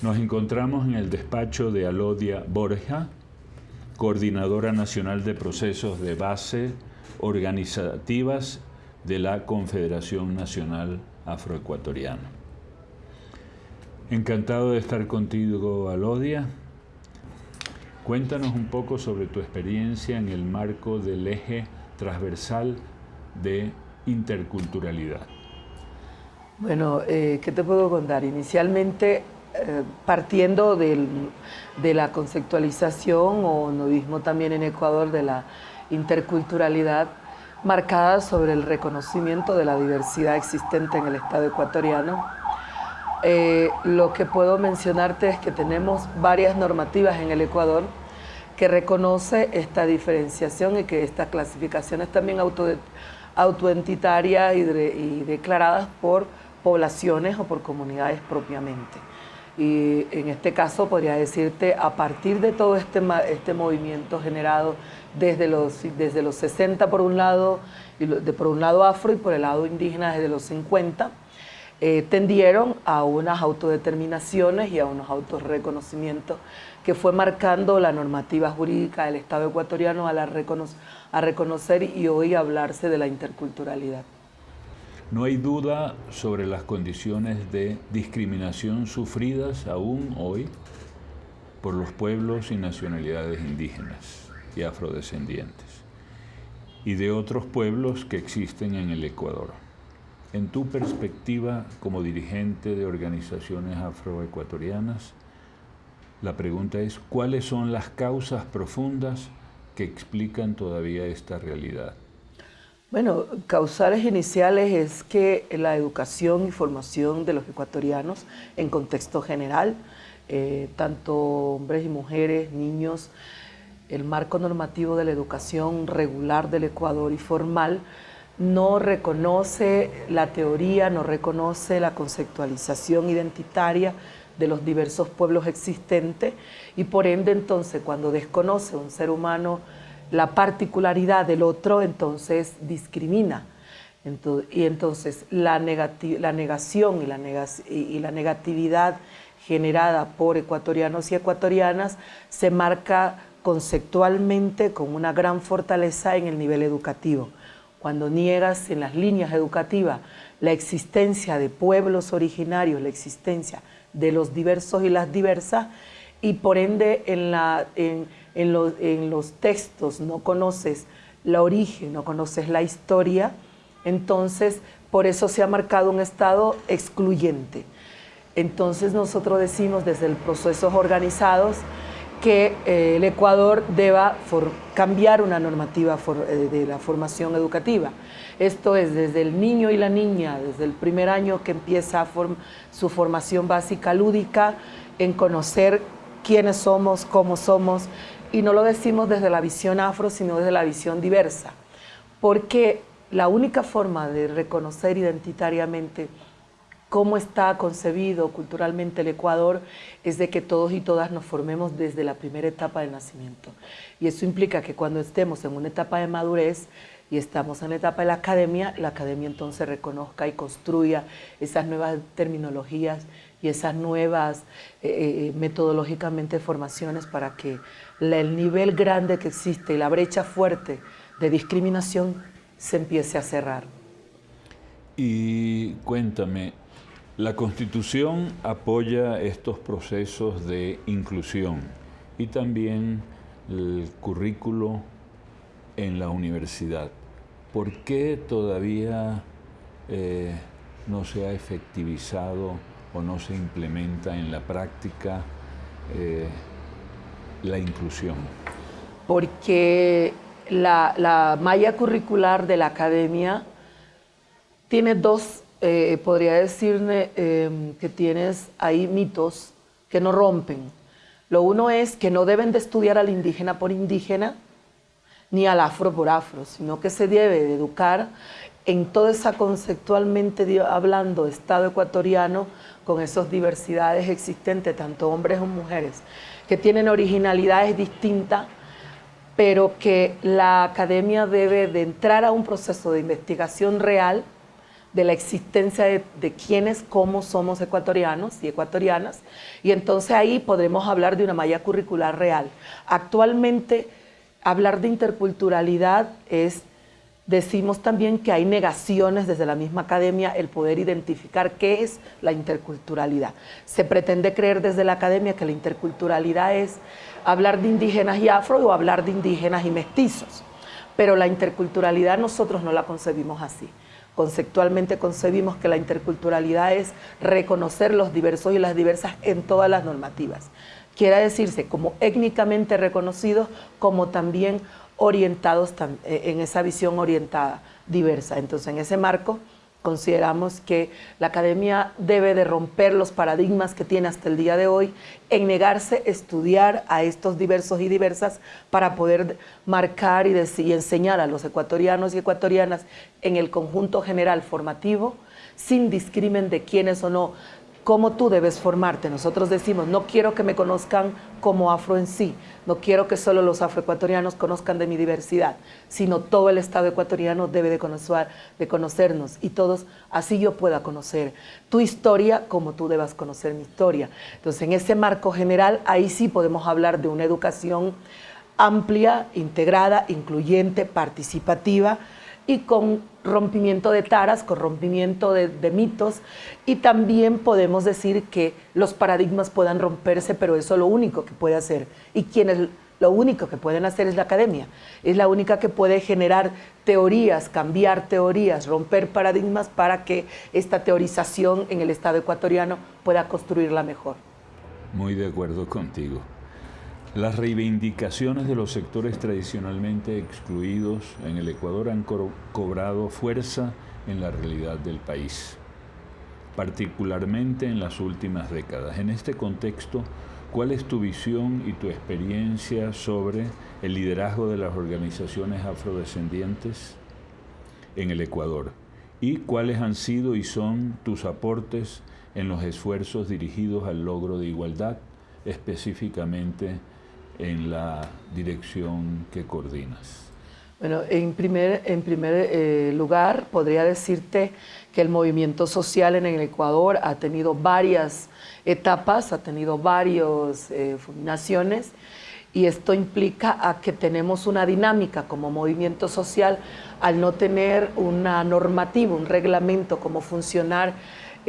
Nos encontramos en el despacho de Alodia Borja, coordinadora nacional de procesos de base organizativas de la Confederación Nacional Afroecuatoriana. Encantado de estar contigo, Alodia. Cuéntanos un poco sobre tu experiencia en el marco del eje transversal de interculturalidad. Bueno, eh, ¿qué te puedo contar? Inicialmente partiendo de la conceptualización o nudismo también en Ecuador de la interculturalidad marcada sobre el reconocimiento de la diversidad existente en el Estado ecuatoriano. Eh, lo que puedo mencionarte es que tenemos varias normativas en el Ecuador que reconoce esta diferenciación y que estas clasificaciones también auto, autoentitarias y declaradas por poblaciones o por comunidades propiamente. Y en este caso podría decirte, a partir de todo este, este movimiento generado desde los, desde los 60 por un lado, y de, por un lado afro y por el lado indígena desde los 50, eh, tendieron a unas autodeterminaciones y a unos autorreconocimientos que fue marcando la normativa jurídica del Estado ecuatoriano a, la a reconocer y hoy hablarse de la interculturalidad. No hay duda sobre las condiciones de discriminación sufridas aún hoy por los pueblos y nacionalidades indígenas y afrodescendientes y de otros pueblos que existen en el Ecuador. En tu perspectiva como dirigente de organizaciones afroecuatorianas, la pregunta es, ¿cuáles son las causas profundas que explican todavía esta realidad? Bueno, causales iniciales es que la educación y formación de los ecuatorianos en contexto general, eh, tanto hombres y mujeres, niños, el marco normativo de la educación regular del Ecuador y formal no reconoce la teoría, no reconoce la conceptualización identitaria de los diversos pueblos existentes y por ende entonces cuando desconoce un ser humano la particularidad del otro, entonces discrimina. y entonces la, la negación y la, y la negatividad generada por ecuatorianos y ecuatorianas se marca conceptualmente con una gran fortaleza en el nivel educativo. Cuando niegas en las líneas educativas la existencia de pueblos originarios, la existencia de los diversos y las diversas, y por ende en, la, en, en, los textos no conoces la origen, no conoces la historia, entonces por eso se ha marcado un estado excluyente. Entonces nosotros decimos desde los procesos organizados que eh, el Ecuador deba cambiar una normativa eh, de la formación educativa. Esto es desde el niño y la niña, desde el primer año que empieza su formación básica lúdica, en conocer quiénes somos, cómo somos, y no lo decimos desde la visión afro, sino desde la visión diversa, porque la única forma de reconocer identitariamente cómo está concebido culturalmente el Ecuador es de que todos y todas nos formemos desde la primera etapa del nacimiento. Y eso implica que cuando estemos en una etapa de madurez y estamos en la etapa de la academia, la academia entonces reconozca y construya esas nuevas terminologías y esas nuevas eh, eh, metodológicamente formaciones para que el nivel grande que existe y la brecha fuerte de discriminación se empiece a cerrar. Y cuéntame, la Constitución apoya estos procesos de inclusión y también el currículo en la universidad. ¿Por qué todavía eh, no se ha efectivizado o no se implementa en la práctica eh, la inclusión? Porque la, malla curricular de la academia tiene dos, eh, podría decirle em, que tienes ahí mitos que no rompen. Lo uno es que no deben de estudiar al indígena por indígena, ni al afro por afro, sino que se debe de educar en toda esa conceptualmente hablando Estado ecuatoriano con esas diversidades existentes, tanto hombres como mujeres, que tienen originalidades distintas, pero que la academia debe de entrar a un proceso de investigación real de la existencia de, de quiénes, cómo somos ecuatorianos y ecuatorianas, y entonces ahí podremos hablar de una malla curricular real. Actualmente, hablar de interculturalidad es Decimos también que hay negaciones desde la misma academia el poder identificar qué es la interculturalidad. Se pretende creer desde la academia que la interculturalidad es hablar de indígenas y afro o hablar de indígenas y mestizos, pero la interculturalidad nosotros no la concebimos así. Conceptualmente concebimos que la interculturalidad es reconocer los diversos y las diversas en todas las normativas. Quiere decirse como étnicamente reconocidos, como también orientados eh, en esa visión orientada, diversa. Entonces, en ese marco, consideramos que la academia debe de romper los paradigmas que tiene hasta el día de hoy en negarse a estudiar a estos diversos y diversas para poder marcar y, enseñar a los ecuatorianos y ecuatorianas en el conjunto general formativo sin discrimen de quiénes o no cómo tú debes formarte.Nosotros decimos, no quiero que me conozcan como afro en sí, no quiero que solo los afroecuatorianos conozcan de mi diversidad, sino todo el Estado ecuatoriano debe de, conocer, de conocernos y todos, así yo pueda conocer tu historia como tú debas conocer mi historia. Entonces, en ese marco general, ahí sí podemos hablar de una educación amplia, integrada, incluyente, participativa, y con rompimiento de taras, con rompimiento de, mitos y también podemos decir que los paradigmas puedan romperse, pero eso es lo único que puede hacer. Y quienes lo único que pueden hacer es la academia. Es la única que puede generar teorías, cambiar teorías, romper paradigmas para que esta teorización en el Estado ecuatoriano pueda construirla mejor. Muy de acuerdo contigo. Las reivindicaciones de los sectores tradicionalmente excluidos en el Ecuador han cobrado fuerza en la realidad del país, particularmente en las últimas décadas. En este contexto, ¿cuál es tu visión y tu experiencia sobre el liderazgo de las organizaciones afrodescendientes en el Ecuador? ¿Y cuáles han sido y son tus aportes en los esfuerzos dirigidos al logro de igualdad, específicamente en la dirección que coordinas? Bueno, en primer, en primer eh, lugar, podría decirte que el movimiento social en el Ecuador ha tenido varias etapas, ha tenido varias eh, naciones y esto implica a que tenemos una dinámica como movimiento social al no tener una normativa, un reglamento, cómo funcionar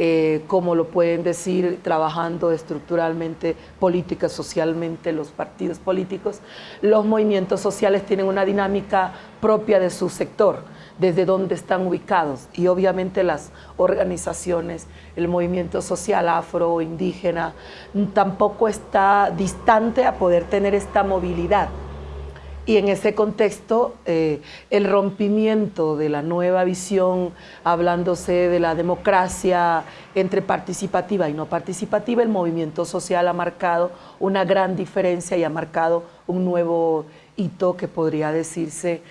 eh, como lo pueden decir, trabajando estructuralmente, política, socialmente, los partidos políticos. Los movimientos sociales tienen una dinámica propia de su sector, desde donde están ubicados. Y obviamente las organizaciones, el movimiento social afro, indígena, tampoco está distante a poder tener esta movilidad y en ese contexto, eh, el rompimiento de la nueva visión, hablándose de la democracia entre participativa y no participativa, el movimiento social ha marcado una gran diferencia y ha marcado un nuevo hito que podría decirse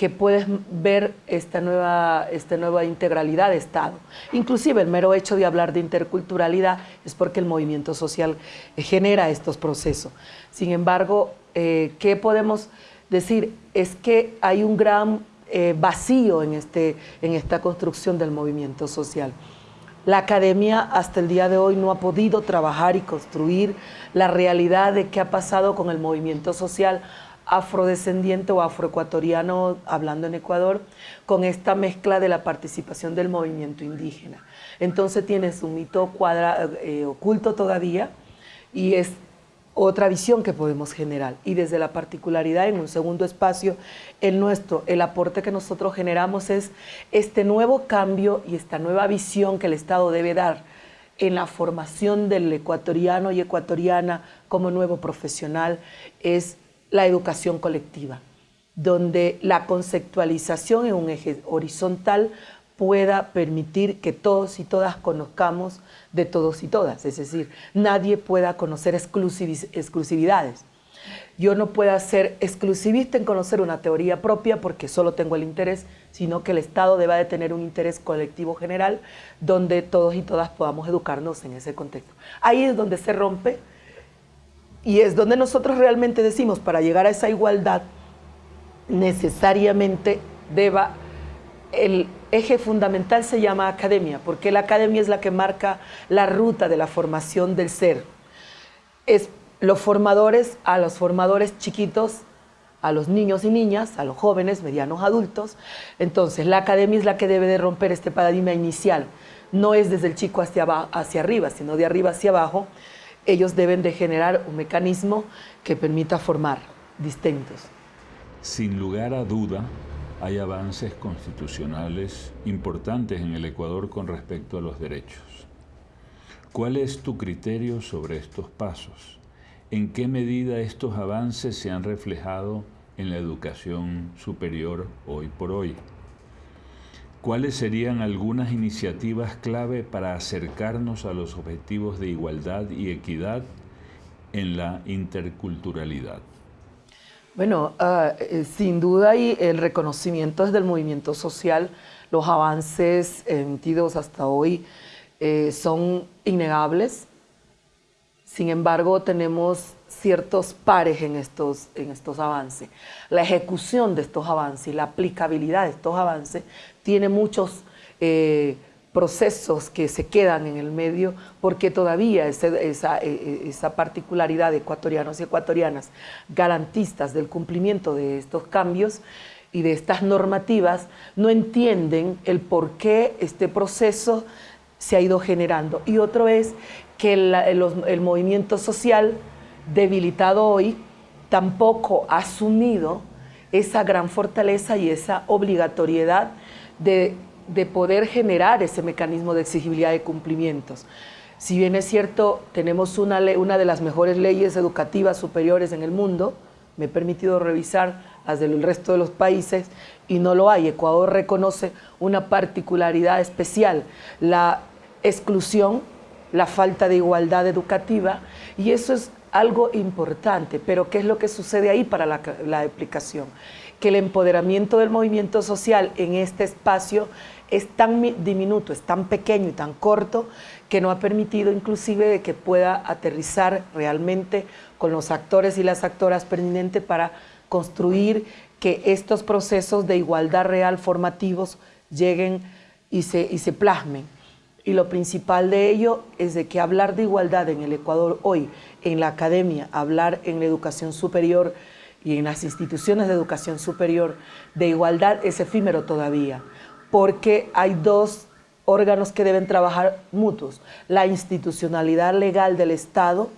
que puedes ver esta nueva, esta nueva integralidad de Estado. Inclusive el mero hecho de hablar de interculturalidad es porque el movimiento social genera estos procesos. Sin embargo, eh, ¿qué podemos decir, es que hay un gran eh, vacío en, este, en esta construcción del movimiento social. La academia hasta el día de hoy no ha podido trabajar y construir la realidad de qué ha pasado con el movimiento social afrodescendiente o afroecuatoriano, hablando en Ecuador, con esta mezcla de la participación del movimiento indígena. Entonces tienes un mito eh, oculto todavía y es otra visión que podemos generar. Y desde la particularidad, en un segundo espacio, el nuestro, el aporte que nosotros generamos es este nuevo cambio y esta nueva visión que el Estado debe dar en la formación del ecuatoriano y ecuatoriana como nuevo profesional, es la educación colectiva, donde la conceptualización en un eje horizontal pueda permitir que todos y todas conozcamos de todos y todas, es decir, nadie pueda conocer exclusividades. Yo no puedo ser exclusivista en conocer una teoría propia porque solo tengo el interés, sino que el Estado deba de tener un interés colectivo general donde todos y todas podamos educarnos en ese contexto. Ahí es donde se rompe y es donde nosotros realmente decimos, para llegar a esa igualdad, necesariamente deba el eje fundamental se llama academia, porque la academia es la que marca la ruta de la formación del ser. Es los formadores a los formadores chiquitos, a los niños y niñas, a los jóvenes, medianos, adultos. Entonces, la academia es la que debe de romper este paradigma inicial. No es desde el chico hacia, hacia arriba, sino de arriba hacia abajo. Ellos deben de generar un mecanismo que permita formar distintos. Sin lugar a duda, hay avances constitucionales importantes en el Ecuador con respecto a los derechos. ¿Cuál es tu criterio sobre estos pasos? ¿En qué medida estos avances se han reflejado en la educación superior hoy por hoy? ¿Cuáles serían algunas iniciativas clave para acercarnos a los objetivos de igualdad y equidad en la interculturalidad? Bueno, ah, eh, sin duda y el reconocimiento desde el movimiento social, los avances emitidos hasta hoy eh, son innegables. Sin embargo, tenemos ciertos pares en estos, en estos avances. La ejecución de estos avances y la aplicabilidad de estos avances tiene muchos eh, procesos que se quedan en el medio porque todavía esa, e, e, esa, particularidad de ecuatorianos y ecuatorianas garantistas del cumplimiento de estos cambios y de estas normativas no entienden el por qué este proceso se ha ido generando. Y otro es que el movimiento social debilitado hoy tampoco ha asumido esa gran fortaleza y esa obligatoriedad de de poder generar ese mecanismo de exigibilidad de cumplimientos. Si bien es cierto, tenemos una, una de las mejores leyes educativas superiores en el mundo, me he permitido revisar las del resto de los países y no lo hay. Ecuador reconoce una particularidad especial, la exclusión, la falta de igualdad educativa y eso es algo importante, pero ¿qué es lo que sucede ahí para la, la aplicación? Que el empoderamiento del movimiento social en este espacio es tan diminuto, es tan pequeño y tan corto que no ha permitido inclusive que pueda aterrizar realmente con los actores y las actoras pertinentes para construir que estos procesos de igualdad real formativos lleguen y se, y se plasmen. Y lo principal de ello es de que hablar de igualdad en el Ecuador hoy, en la academia, hablar en la educación superior y en las instituciones de educación superior de igualdad es efímero todavía porque hay dos órganos que deben trabajar mutuos, la institucionalidad legal del Estado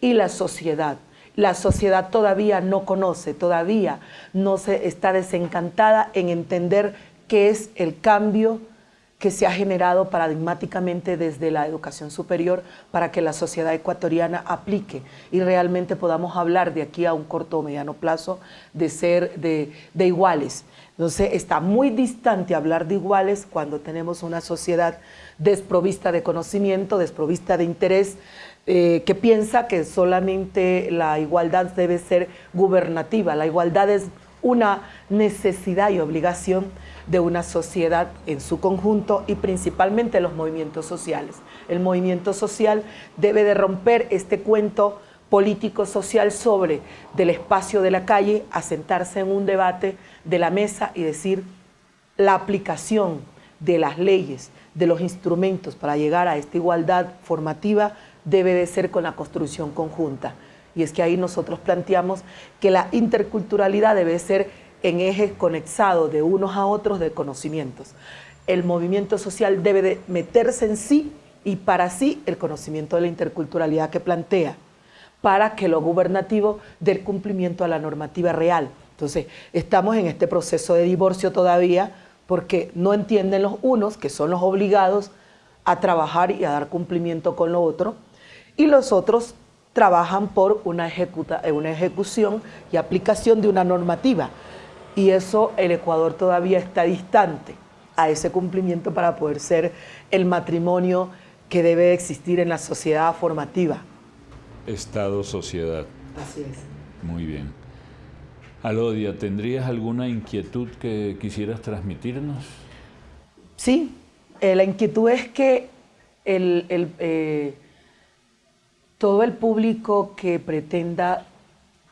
y la sociedad. La sociedad todavía no conoce, todavía no se está desencantada en entender qué es el cambio que se ha generado paradigmáticamente desde la educación superior para que la sociedad ecuatoriana aplique y realmente podamos hablar de aquí a un corto o mediano plazo de ser de, de iguales. Entonces está muy distante hablar de iguales cuando tenemos una sociedad desprovista de conocimiento, desprovista de interés, eh, que piensa que solamente la igualdad debe ser gubernativa. La igualdad es una necesidad y obligación de una sociedad en su conjunto y principalmente los movimientos sociales. El movimiento social debe de romper este cuento político-social sobre del espacio de la calle, asentarse en un debate de la mesa y decir la aplicación de las leyes, de los instrumentos para llegar a esta igualdad formativa debe de ser con la construcción conjunta. Y es que ahí nosotros planteamos que la interculturalidad debe ser en ejes conexados de unos a otros de conocimientos. El movimiento social debe de meterse en sí y para sí el conocimiento de la interculturalidad que plantea para que lo gubernativo dé cumplimiento a la normativa real. Entonces, estamos en este proceso de divorcio todavía porque no entienden los unos, que son los obligados a trabajar y a dar cumplimiento con lo otro, y los otros trabajan por una, una ejecución y aplicación de una normativa. Y eso el Ecuador todavía está distante a ese cumplimiento para poder ser el matrimonio que debe existir en la sociedad formativa. Estado, sociedad. Así es. Muy bien. Alodia, ¿tendrías alguna inquietud que quisieras transmitirnos? Sí, eh, la inquietud es que el, eh, todo el público que pretenda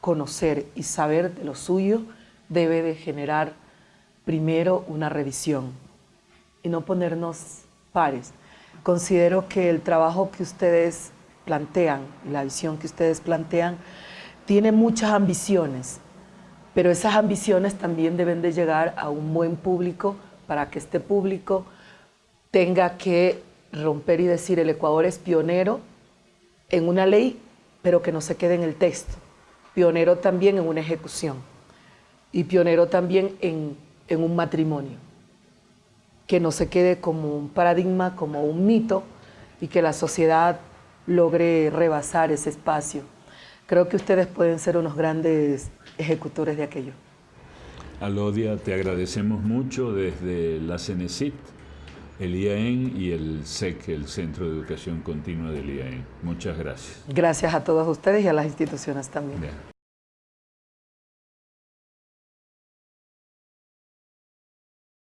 conocer y saber de lo suyo debe de generar primero una revisión, y no ponernos pares. Considero que el trabajo que ustedes plantean, la visión que ustedes plantean, tiene muchas ambiciones, pero esas ambiciones también deben de llegar a un buen público para que este público tenga que romper y decir el Ecuador es pionero en una ley, pero que no se quede en el texto, pionero también en una ejecución y pionero también en, en un matrimonio, que no se quede como un paradigma, como un mito y que la sociedad logre rebasar ese espacio. Creo que ustedes pueden ser unos grandes ejecutores de aquello. Alodia, te agradecemos mucho desde la CENESIT, el IAEN y el SEC, el Centro de Educación Continua del IAEN. Muchas gracias. Gracias a todos ustedes y a las instituciones también. Bien.